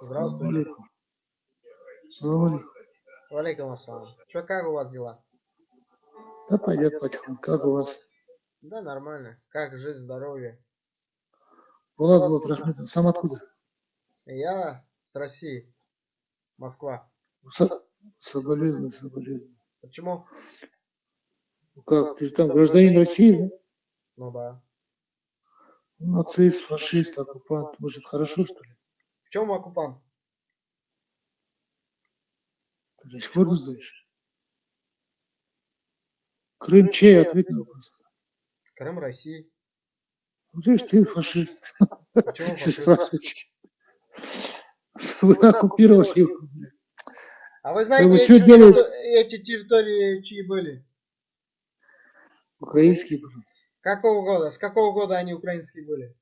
Здравствуйте. Валейкум ассалам. Что, как у вас дела? Да пойдет потихоньку. Как у вас? Да, нормально. Как жизнь, здоровье? Булат Булат Рахметов. Сам откуда? Я с России. Москва. Со- Соболезную, соболезную. Почему? Ну Как, ты там гражданин России, да? Ну да. Нацист, фашист, оккупант. Может, хорошо, что ли? В чем оккупант? Ты до сих пор не знаешь? Крым чей? Ответь на вопрос. Крым России. Ну, ты ты фашист. Спрашиваете? Вы оккупировали блядь. А вы знаете, эти, делаете? террито- эти территории чьи были? Украинский был. Какого года? С какого года они украинские были?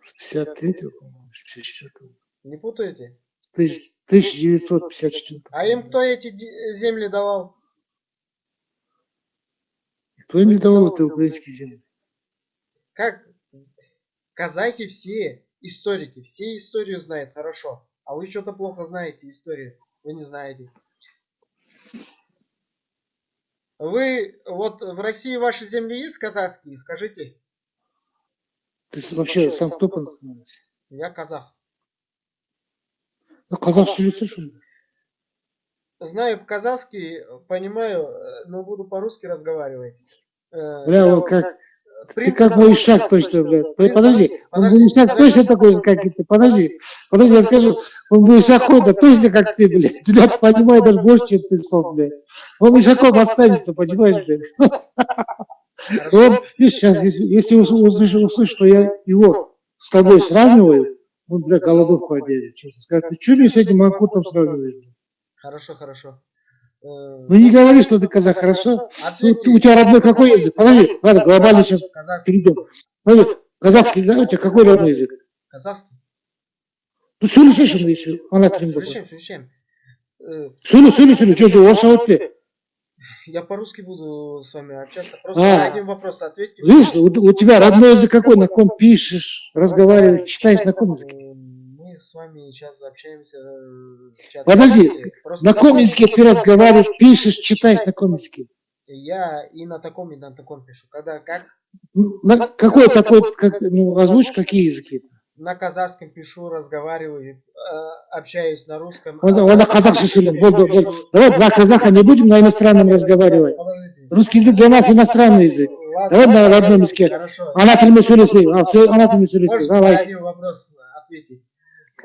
С 53-го, по-моему, с 54-го. Не путаете? С тысяч- 1954 А им кто эти земли давал? Кто им не давал это украинские земли? Как казахи все историки, все историю знают хорошо. А вы что-то плохо знаете историю. Вы не знаете. Вы, вот в России ваши земли есть казахские? Скажите. Ты вообще сам кто по? Я казах. Ну, казахский что ли? Знаю казахский, понимаю, э, но буду по-русски разговаривать. Э, Бля, вот как, ты как мой шаг точно, блядь. Подожди, он мой шаг точно такой же, как и ты. Подожди, подожди, я скажу, он мой шаг ходит точно как ты, блядь. Тебя понимает даже больше, чем ты слов, блядь. Он мешаком останется, понимаешь, блядь. Он, видишь, сейчас, если, если ус- услышит, услышит, что я его с тобой сравниваю, он, бля, голодовку оденет. честно сказать. Ты что мне с этим Макутом сравниваешь? блядь? Хорошо, хорошо. Э, Ну не говори, что ты казах, хорошо? Ну, ответьте. ты- у тебя родной какой язык? Подожди, ладно, глобально сейчас Казахский. перейдем. Подожди, казахский, да, у тебя какой родной язык? Казахский. Ну, сөйлесейші еще, ана тілін болса. Слушаем, слушаем. Э, Сөйле, сөйле, сөйле, что же, орысша өтпе. я по-русски буду с вами общаться. Просто А. на один вопрос ответьте. Видишь, у, у тебя родной язык какой, на ком пишешь, разговариваешь, читаешь, на ком языке? Мы с вами сейчас общаемся э, в чате. Подожди. Просто На каком языке ты разговариваешь, пишешь, читаешь, на каком языке? Я и на таком, и на таком пишу. Когда как? Ну, На какой такой, как, ну, озвучь, какие языки? На казахском пишу, разговариваю, э, общаюсь на русском. Он, а он на на казахском казахском сөйлем. Вот, вот, пишу. вот. Давай два казаха не будем на иностранном разговаривать. Подождите. Русский язык для нас иностранный язык. Ладно, Давай на ладно, родном языке. Хорошо. Ана тілімен сөйлесейік. А, все, ана тілімен сөйлесейік. Можете на Давай. один вопрос ответить?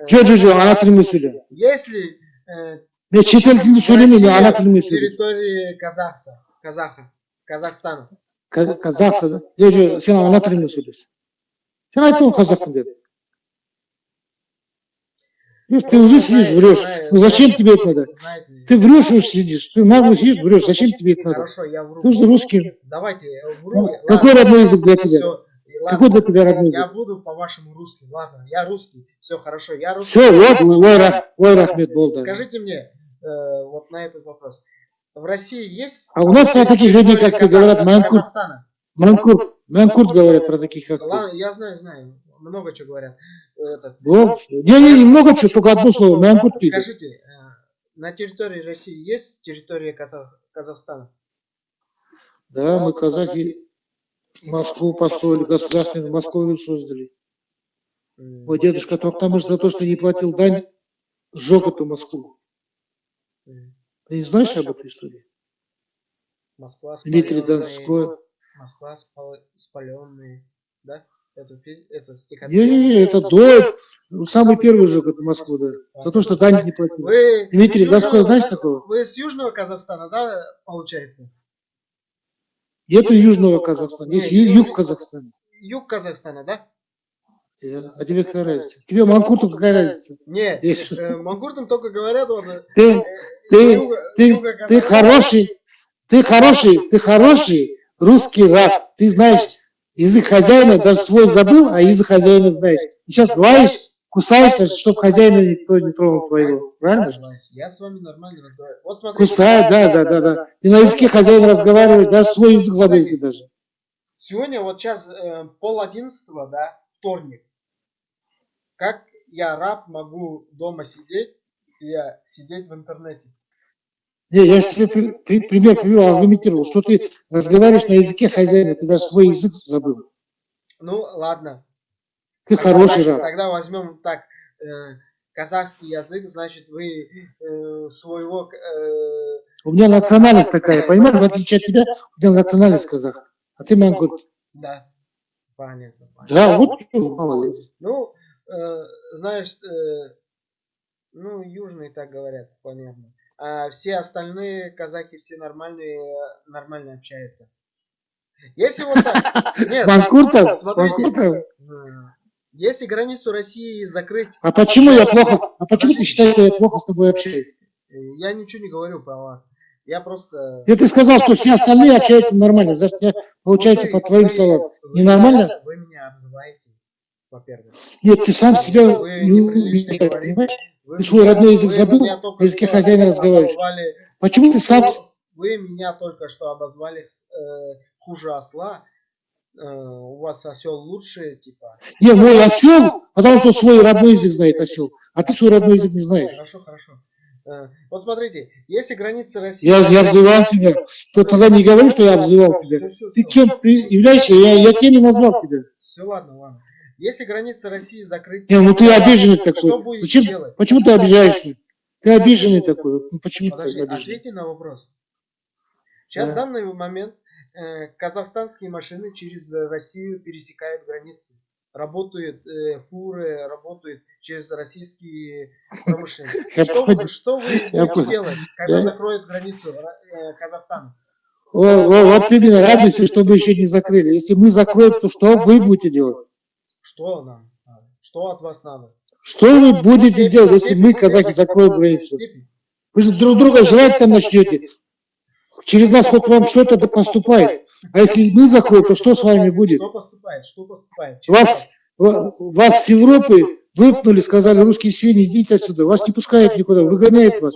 Э, Че, че, че, ана тілімен сөйле. Если э, Мен шетел тілінде сөйлемеймін, мен ана Россия тілімен сөйлеймін. территории Казахса, Казаха, Казахстана. Каз- Казахса, да? Е, же, сен ана тілімен сөйлесің. Сен айттың ғой қазақпын деп. Видишь, ты уже сидишь, врешь. Ну зачем тебе это надо? Ты врешь уж сидишь, ты нагло сидишь, врешь. Зачем тебе это надо? Хорошо, я вру. Ты же русский. Давайте, я вру. Ну, Ладно, какой родной язык для тебя? ладно. Какой для тебя родной Я буду по-вашему русский. Ладно, я русский. Все хорошо, я русский. Все, вот, ой, рах- ой, рахмет был, да. Скажите мне, э, вот на этот вопрос. В России есть... А у нас про таких людей, как ты, говорят, Манкурт. Манкурт, Манкурт говорят про таких, как ты. Ладно, я знаю, знаю. Много чего говорят. Этот, Вот. Не-не, немного чего, только одно слово. Пили. Скажите, э, на территории России есть территория Казах- Казахстана? Да, мы казахи Москву построили, государственную Москву создали. Мой дедушка Токтамыш за то, что не платил дань, сжег эту Москву. Ты не знаешь об этой истории? Москва Дмитрий Донской. Москва спал- спаленная, да? Это, это Не-не-не, стихотворение. это до... ну, Самый первый сжег эту Москву, да. За то, что дань не платил. Вы Дмитрий Донской, знаешь такого? Вы с Южного Казахстана, да, получается? Нету Южного Казахстана, есть ю- юг Казахстана. Юг Казахстана, да? Э, А тебе какая разница? Тебе Манкурту какая разница? Нет, э, мангуртам только говорят, вот, э, Ты, ты, юга- ты, юга ты хороший, ты хороший, ты хороший русский раб. Ты знаешь язык хозяина, даже свой забыл, а язык хозяина знаешь. И сейчас лаешь, кусаешься, чтобы хозяина никто не тронул твоего. Правильно же? Я с вами нормально разговариваю. Вот. Кусай, да, да, да, да. И на языке хозяина разговаривать, даже свой язык забыл ты даже. Сегодня вот сейчас пол одиннадцатого, да, вторник. Как я раб, могу дома сидеть, я сидеть в интернете. Не, я же тебе при- при- пример привел, аргументировал, что ты разговариваешь на языке хозяина, ты даже свой язык забыл. Ну, ладно. Ты Тогда- хороший раб. Тогда возьмем так, э, казахский язык, значит, вы э, своего... э, У меня национальность такая, понимаешь, в отличие от тебя, у меня национальность казах, а ты монгол. да, понятно. понятно. Да, вот молодец. Ну, э, знаешь, э, ну, южные так говорят, понятно. А все остальные казаки, все нормальные, нормально общаются. Если вот так... Нет, С Манкуртом, с смотрите, Манкуртом. Если границу России закрыть, А почему я плохо, а почему ты считаешь, что я плохо с тобой общаюсь? э, я ничего не говорю про вас. Я просто... Я ты сказал, что все остальные общаются нормально, я, получается, Ну, по вы- твоим словам. Ненормально? Вы меня обзываете, во-первых. Нет, ты сам себя Вы не умеешь, понимаешь? Вы Ты свой меня- родной язык забыл, на языке хозяина разговариваешь. обозвали- Почему ты сам... Вы меня только что обозвали э, хуже осла. Э, у вас осел лучше, типа. Не, мой осел, потому что свой родной язык знает осел, а ты свой родной язык не знаешь. Хорошо, хорошо. Э, вот смотрите, если границы России... Я, я обзывал тебя, то тогда не говори, что я обзывал тебя. Ты кем являешься, я, я и назвал тебя. Все, ладно, ладно. Если границы России закрыть... Не, ну ты обиженный Что такой. будете Зачем, делать? почему ты обижаешься? Ты обиженный такой. Ну, почему ты Подожди, обиженный? ответьте на вопрос. Сейчас Да. в данный момент э, казахстанские машины через э, Россию пересекают границы. Работают э, фуры, работают через российские промышленности. Что вы, что вы будете делать, когда закроют границу э, Казахстана? О, о, вот именно радуйся, что мы еще не закрыли. Если мы закроем, то что вы будете делать? Что нам надо? Что от вас надо? Что вы будете делать, если мы, делаете закроем границу? Вы же друг друга жрать там начнете. Через нас хоть вам что-то поступает. А если мы закроем, то что с вами будет? Что поступает? Что поступает? Вас, ва- вас с Европы выпнули, сказали, русские свиньи, идите отсюда. Вас не пускают никуда, выгоняют вас.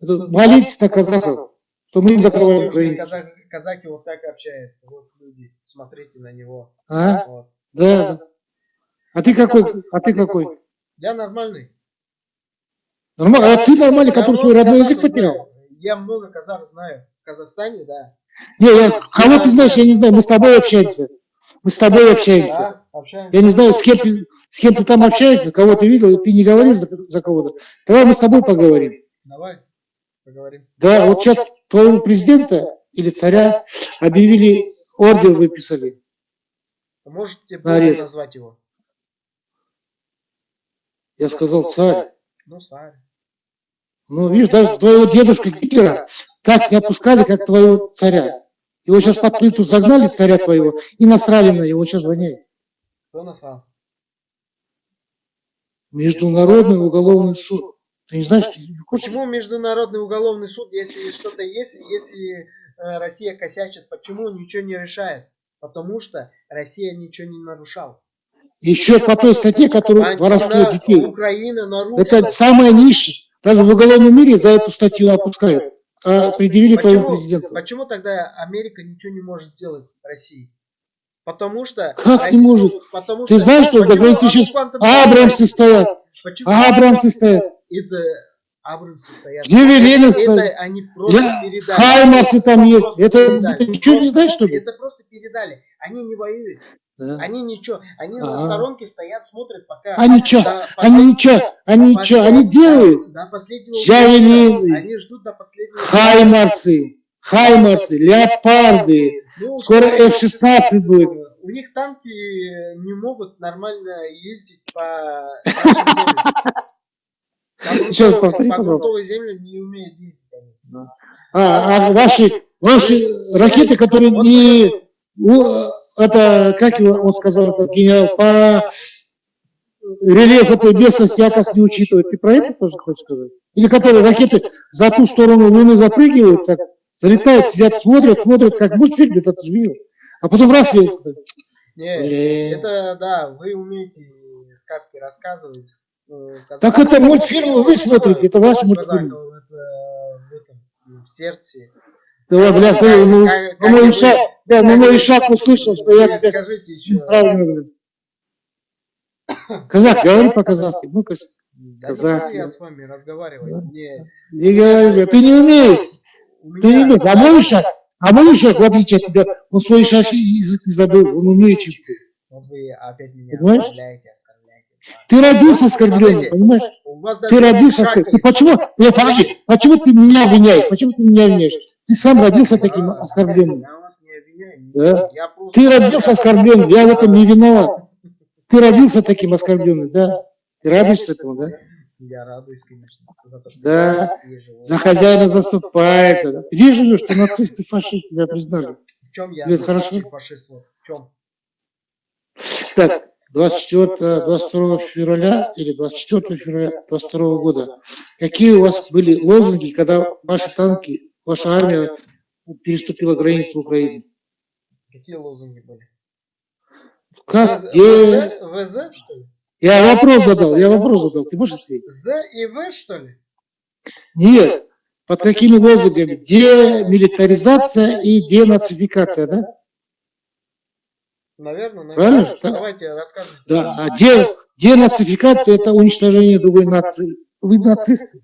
Это молитесь на казахов, что мы не закрываем границу. казаки вот так общаются. Вот люди, смотрите на него. А? Вот. Да. А ты какой? А ты какой? Я нормальный. Нормально. А ты нормальный, который свой родной язык потерял? Я много казах знаю. В Казахстане, да. Не, я, кого ты знаешь, я не знаю. Мы с тобой общаемся. Мы с тобой общаемся. Я не знаю, с кем ты, с кем ты там общаешься, кого ты видел, и ты не говоришь за, за кого-то. Давай мы с тобой поговорим. Давай, поговорим. Да, вот сейчас твоего президента или царя объявили, ордер выписали. Можете назвать его? Я сказал, царь, Ну, царь. ну видишь, даже твоего дедушка Гитлера так не опускали, как твоего царя. Его сейчас под плиту загнали, царя твоего, и насрали на него, сейчас воняет. Кто назвал? Международный уголовный суд. Ты не знаешь, ты? Почему Международный уголовный суд, если что-то есть, если э, Россия косячит, почему ничего не решает? Потому что Россия ничего не нарушала. Еще по той статье, которую воровство детей. Это самая низшая. Даже в уголовном мире за эту статью опускают. А предъявили твоему Почему, президенту. почему тогда Америка ничего не может сделать России? Потому что... Как не может? Потому Ты знаешь, что почему говорится сейчас Абрамсы стоят, Почему? Абрамсы стоят, Это Абрамсы стоят. Джевелины Это стоят, они просто Я- передали. Хаймарсы там есть. Это ты ничего не знаешь, что ли? Это просто передали. Они не воюют. Да. Они ничего. Они на Ага. сторонке стоят, смотрят, пока... Они что? до Они ничего, они ничего, они делают. До последнего Джавелины. Они ждут до последнего Хаймарсы, Хаймарсы, Леопарды. Ну, Скоро что- F-16 будет. У них танки не могут нормально ездить по Сейчас по грунтовой земле не умеют ездить они. А, а ваши, ваши ракеты, которые не... это, как он сказал, этот генерал, по рельеф этой местности якобы не учитывает. Ты про это тоже хочешь сказать? Или которые ракеты за ту сторону Луны запрыгивают, так, залетают, сидят, смотрят, смотрят, как мультфильм этот видел. А потом раз и... Не, это да, вы умеете сказки рассказывать. Э, Так это мультфильмы вы смотрите, это ваши казахов мультфильмы. это в этом, в сердце. Давай, бля, смотри, ну, ну, мой Ишак, да, ну, мой Ишак услышал, что я тебя с ним сравниваю. Казах, говори по-казахски. Да Казах, я с вами. Мне, не говори, ты не умеешь. Ты не умеешь. А мой шаг, а мой шаг, в отличие от тебя, он свой шаг язык не забыл, он умеет, чем ты. Вот Вы опять меня Понимаешь? оскорбляете, оскорбляете. Ты родился оскорбленным, понимаешь? Ты родился оскорбленным. Ты почему, не, подожди, почему ты меня обвиняешь? Почему ты меня обвиняешь? Ты сам родился таким оскорбленным. Я вас не обвиняю. Да. Я просто- Ты родился оскорбленным, я в этом не виноват. Ты родился таким оскорбленным, да? Ты радуешься этому, да? Я радуюсь, конечно, за то, что Да. За хозяина заступается. Где живешь? Ты нацист, ты фашист, тебя признали. В чем я нацист хорошо? фашист? Вот В чем? Так, 24, 22 февраля или 24 февраля 22 года. Какие у вас были лозунги, когда ваши танки, ваша армия переступила границу Украины? Какие лозунги были? Как, ВЗ, где? ВЗ, что ли? Я вопрос задал, я вопрос задал. Ты можешь ответить? З и В, что ли? Нет. Под какими лозунгами? Демилитаризация и денацификация, да? Наверное, Правильно? наверное. Да. Давайте рассказывайте. Да. А де, денацификация – это уничтожение другой нации. Вы нацисты.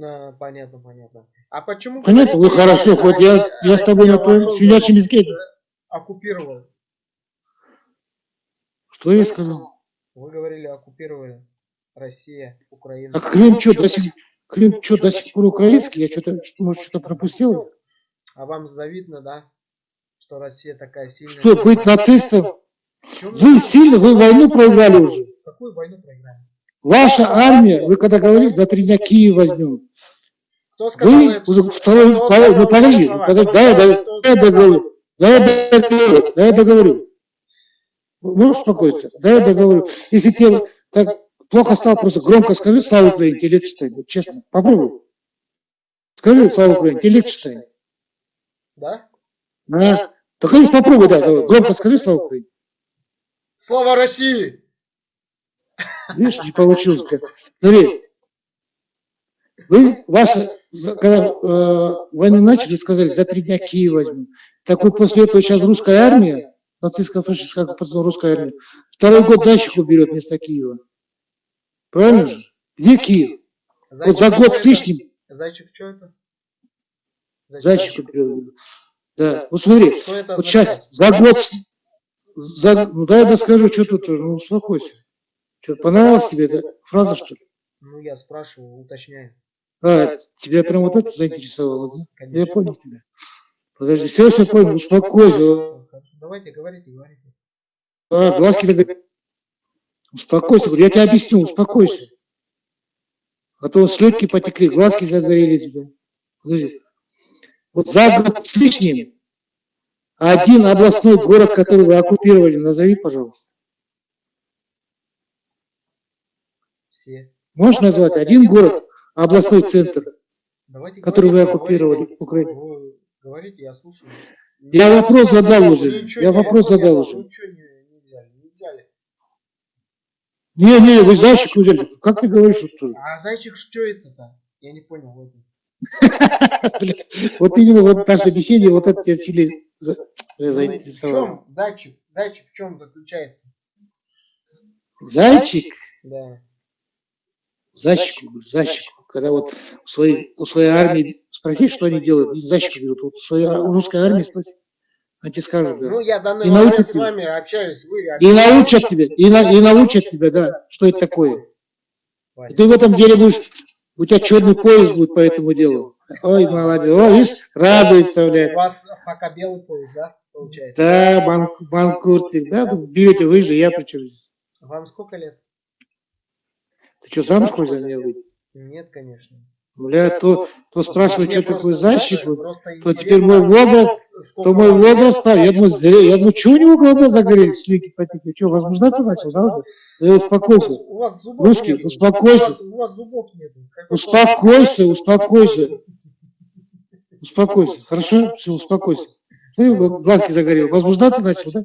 А, понятно, понятно. А почему? Понятно? Вы хорошо, хоть я, я с тобой на твоем свинячьем языке. Оккупировал. Что я сказал? Вы говорили, оккупировали Россия, Украина. А Крым что, до сих, Крым что, до сих пор украинский? Я что-то, может, что-то пропустил? А вам завидно, да? Что Россия такая сильная. Что, быть нацистом? Вы я- сильно, вы войну проиграли уже. Какую войну проиграли? Ваша армия, вы когда говорили, за три дня Киев возьмем. Вы уже второй, ну подожди, подожди, да, я, да, договорю, да, я договорю, да, я договорю. Можешь успокоиться? Да, я договорю. Если тебе так плохо стало, просто громко скажи «Слава Украине», тебе легче станет, честно, попробуй. Скажи «Слава Украине», тебе легче станет. Да? Да. Только лишь попробуй, да, громко скажи «Слава Украине». Слава России! Видишь, не получилось. Смотри, вы, ваша, за- когда э, войну начали, сказали, за три дня Киев возьмем. Так вот после этого сейчас русская армия, нацистская фашистская русская армия, второй год Зайчиху берет вместо Киева. Правильно же? Где Киев? Вот за Зайчик, год что с лишним Зайчик, что это? Зайчиху берет. Да, вот смотри, Что вот сейчас за год, за, ну дай я доскажу, что тут, ну успокойся. Что, понравилась тебе эта фраза, что ли? Ну, я спрашиваю, уточняю. А, тебя прям вот это заинтересовало, да? Я Конечно. понял тебя. Подожди, все, все понял, успокойся. Давайте, говорите, говорите. А, глазки так... Успокойся, я тебе объясню, успокойся. А то слетки потекли, глазки загорели тебя. Подожди. Вот за год с лишним один областной город, который вы оккупировали, назови, пожалуйста. Все. Можешь назвать один город, областной центр? Давайте Который вы оккупировали. Украину. Вы говорите, я слушаю. Я вопрос задал уже, я вопрос задал уже. Вы ничего не, не вы зайчик взяли. Как ты говоришь, что тоже? А зайчик, что это-то? Я не понял. Вот. Вот именно вот наша беседе, вот это тебя сильно за- Ну, В заинтересовало. чем зайчик? Зайчик в чем заключается? Зайчик, Да. Зайчик, зайчик. Когда вот у своей, у своей армии спроси, что они делают, и зайчик берут. Вот у своей у русской армии спроси, они тебе скажут, да. Ну, я данный И момент научат с тебя. вами общаюсь. Вы И научат тебя, и, на- и научат тебя, да, что это такое. И ты в этом деле будешь, у тебя черный пояс будет по этому делу. Ой, молодец, о, видишь, радуется, У блядь. вас пока белый пояс, да, получается? Да, бан, банкуртик, да, берете вы же, я причем. Вам сколько лет? Ты что, замуж хочешь за меня выйти? Нет, конечно. Бля, то, то спрашивает, Мне что такое просто то теперь мой возраст, то мой возраст, а, я думаю, зря, я думаю, что у него глаза загорелись, слики потекли, что, возбуждаться начал, да? Да я успокойся, Русский, успокойся. Успокойся, успокойся, успокойся, хорошо? Все, успокойся. Ты глазки загорел, возбуждаться начал, да?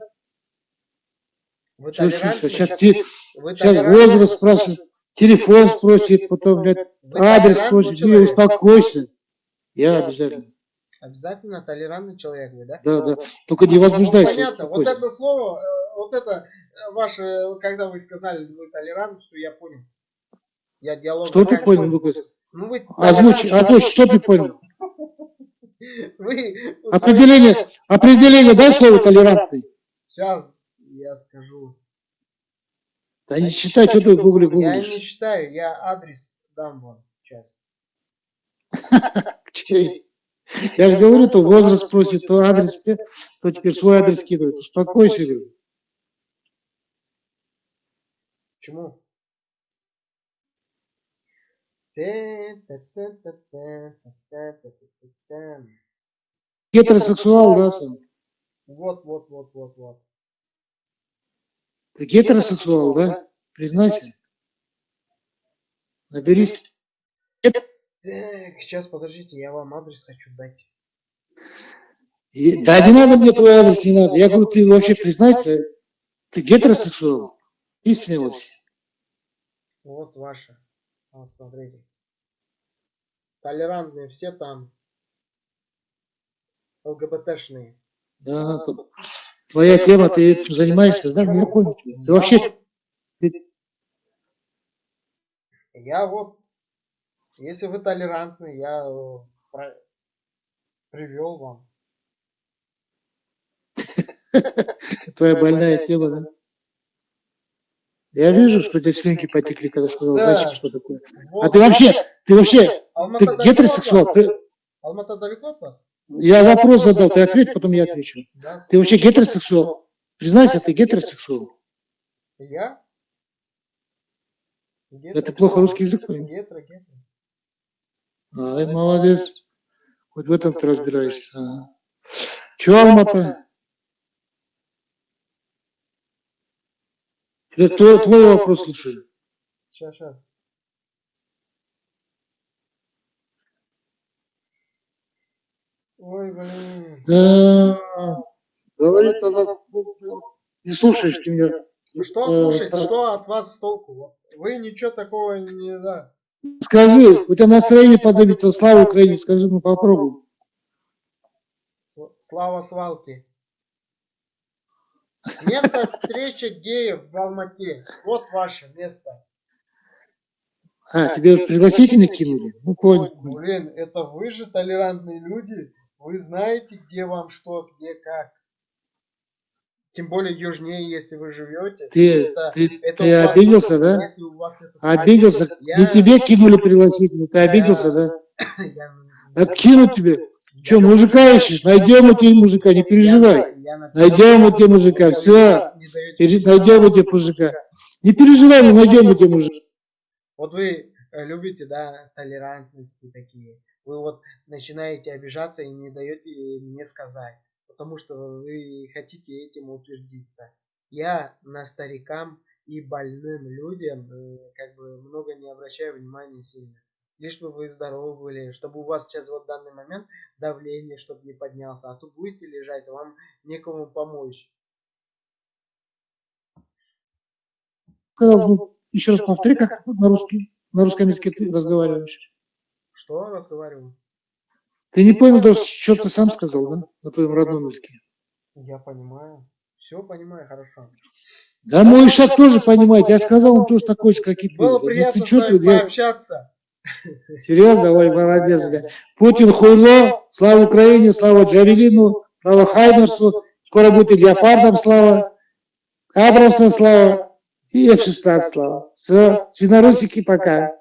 Вы Все, все, толерантны? все, сейчас, сейчас возраст спрашивает, телефон спросит, потом, блядь, адрес спросит, не, успокойся. Я обязательно, Обязательно толерантный человек вы, да? да, да, только не Ну, возбуждайся, понятно. Вот это слово, э, вот это э, ваше, когда вы сказали, вы что я понял. Я диалог... Что ты понял, Лукас? Ну, вы Озвучь, озвучь, что ты понял? Вы... Определение, определение, дай слово толерантный. Сейчас я скажу. Да не читай, что ты в гугле Я гуглишь. не читаю, я адрес дам вам сейчас. Чей? Я же говорю, то возраст просит, то адрес, то теперь свой адрес кидывает. Успокойся, говорю. Почему? Гетеросексуал, да, сам? Вот, вот, вот, вот, вот. Ты гетеросексуал, да? Признайся. Наберись. Так, сейчас подождите, я вам адрес хочу дать. И- Да не надо мне твой адрес, не надо. Я говорю, ты вообще признайся, ты гетеросексуал. И смелость. Вот ваша. Вот, смотрите. Толерантные все там. ЛГБТшные. Да, то- твоя тема, ты этим занимаешься, да? Ну, Я понял. тебя. Ты вообще, Я вот, если вы толерантны, я э, про- привел вам. твоя больная тема, да? Я вижу, что слюнки потекли, когда сказал, зачем, что такое. А ты вообще, ты вообще, Алмата ты гетеросексуал? Алмата далеко от вас? Я вопрос задал, ты ответь, потом я отвечу. Да. Ты вообще гетеросексуал? Признайся, ты гетеросексуал. Я? Да ты плохо русский язык. Гетро, гетро. Ай, молодец. Хоть в этом ты разбираешься. Ага. Че, Алмата? Это твой, твой вопрос слушаю. Сейчас, сейчас. Ой, блин. Да. Говорит она, не слушаешь ты меня. Ну Что Э, слушать, что от вас толку? Вы ничего такого не да. Скажи, у тебя настроение поднимется, слава Украине, скажи, ну попробуй. С- Слава свалки. Место встречи геев в Алмате. Вот ваше место. А, тебе уже пригласительный кинули? Ну, понял. Блин, это вы же толерантные люди. Вы знаете, где вам что, где как. Тем более южнее, если вы живете. Ты, Это- ты, это ты у обиделся, да? Если у вас это- Обиделся? Я- Не тебе кинули пригласительный, ты обиделся, да? Я- Так кинут тебе. Че, мужика ищешь? Найдем мы тебе мужика, не переживай. Найдем мы тебе мужика, все. Найдем мы тебе мужика. Не переживай, мы найдем мы тебе мужика. Вот вы э, любите, да, толерантности такие. Вы вот начинаете обижаться и не даете мне сказать. Потому что вы хотите этим утвердиться. Я на старикам и больным людям э, как бы много не обращаю внимания сильно. Лишь бы вы здоровы были, чтобы у вас сейчас вот в данный момент давление, чтобы не поднялся. А то будете лежать, вам некому помочь. Сказал, ну, еще раз повтори, как на русский, на русском языке ты разговариваешь. Что разговариваю? Ты не понял даже, что ты сам сказал, да? На твоем родном языке. Я понимаю. Все понимаю хорошо. Да мой Ишак тоже понимает. Я сказал, он тоже такой же, как и ты. Было Да ну приятно ты с что вами ты, я- пообщаться. Серьезно, ой, молодец, бля. Путин хуйло, слава Украине, слава Джавелину, слава Хаймерсу, скоро будет и Леопардом слава, Абрамсом слава и F-16 слава. Все, свинорусики пока.